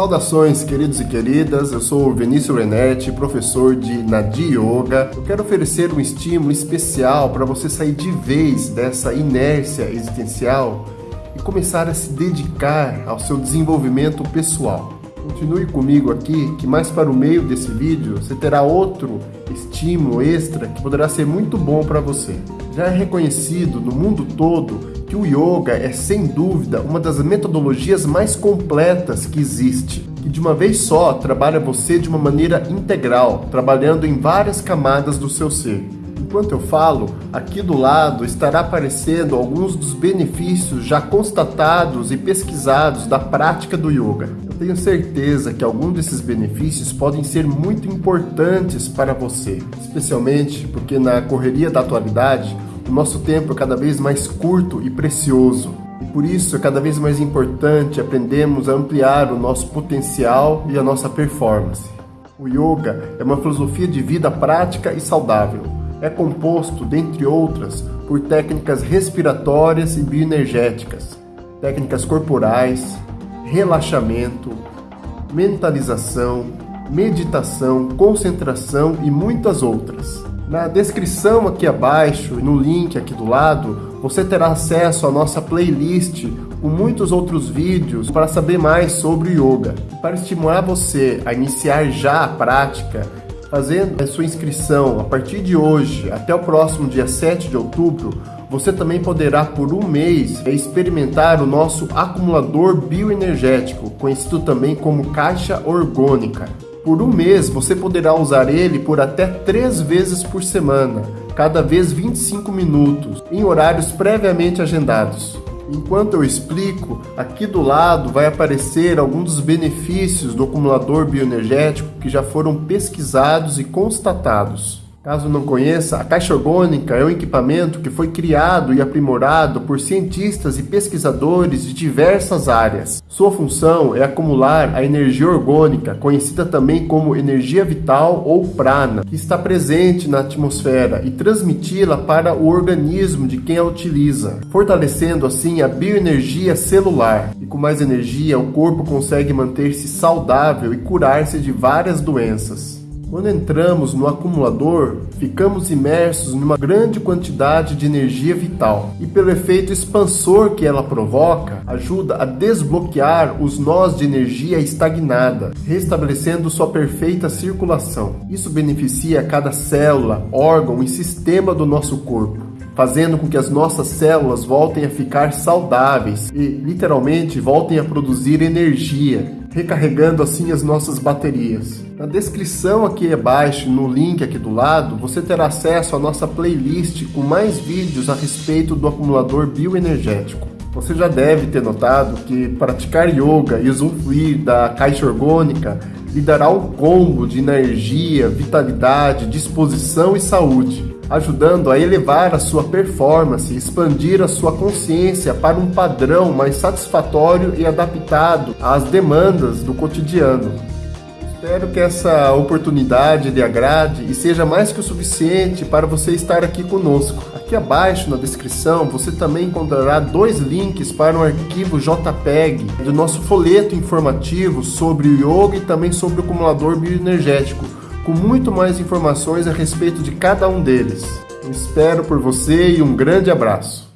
Saudações, queridos e queridas. Eu sou o Vinícius Renetti, professor de Nadi Yoga. Eu quero oferecer um estímulo especial para você sair de vez dessa inércia existencial e começar a se dedicar ao seu desenvolvimento pessoal. Continue comigo aqui, que mais para o meio desse vídeo você terá outro estímulo extra que poderá ser muito bom para você. Já é reconhecido no mundo todo que o yoga é sem dúvida uma das metodologias mais completas que existe, que de uma vez só trabalha você de uma maneira integral, trabalhando em várias camadas do seu ser. Enquanto eu falo, aqui do lado estará aparecendo alguns dos benefícios já constatados e pesquisados da prática do yoga. Eu tenho certeza que alguns desses benefícios podem ser muito importantes para você, especialmente porque na correria da atualidade o nosso tempo é cada vez mais curto e precioso. E por isso é cada vez mais importante aprendermos a ampliar o nosso potencial e a nossa performance. O yoga é uma filosofia de vida prática e saudável. É composto, dentre outras, por técnicas respiratórias e bioenergéticas, técnicas corporais, relaxamento, mentalização, meditação, concentração e muitas outras. Na descrição aqui abaixo e no link aqui do lado, você terá acesso à nossa playlist com muitos outros vídeos para saber mais sobre yoga. Para estimular você a iniciar já a prática, fazendo a sua inscrição a partir de hoje até o próximo dia 7 de outubro, você também poderá por um mês experimentar o nosso acumulador bioenergético, conhecido também como caixa orgânica. Por um mês, você poderá usar ele por até três vezes por semana, cada vez 25 minutos, em horários previamente agendados. Enquanto eu explico, aqui do lado vai aparecer alguns dos benefícios do acumulador bioenergético que já foram pesquisados e constatados. Caso não conheça, a caixa orgânica é um equipamento que foi criado e aprimorado por cientistas e pesquisadores de diversas áreas. Sua função é acumular a energia orgânica, conhecida também como energia vital ou prana, que está presente na atmosfera e transmiti-la para o organismo de quem a utiliza, fortalecendo assim a bioenergia celular. E com mais energia, o corpo consegue manter-se saudável e curar-se de várias doenças. Quando entramos no acumulador, ficamos imersos numa grande quantidade de energia vital e, pelo efeito expansor que ela provoca, ajuda a desbloquear os nós de energia estagnada, restabelecendo sua perfeita circulação. Isso beneficia cada célula, órgão e sistema do nosso corpo fazendo com que as nossas células voltem a ficar saudáveis e, literalmente, voltem a produzir energia, recarregando assim as nossas baterias. Na descrição aqui abaixo, no link aqui do lado, você terá acesso à nossa playlist com mais vídeos a respeito do acumulador bioenergético. Você já deve ter notado que praticar yoga e usufruir da caixa orgânica lhe dará um combo de energia, vitalidade, disposição e saúde, ajudando a elevar a sua performance expandir a sua consciência para um padrão mais satisfatório e adaptado às demandas do cotidiano. Espero que essa oportunidade lhe agrade e seja mais que o suficiente para você estar aqui conosco. Aqui abaixo na descrição você também encontrará dois links para um arquivo JPEG do nosso folheto informativo sobre o yoga e também sobre o acumulador bioenergético, com muito mais informações a respeito de cada um deles. Espero por você e um grande abraço.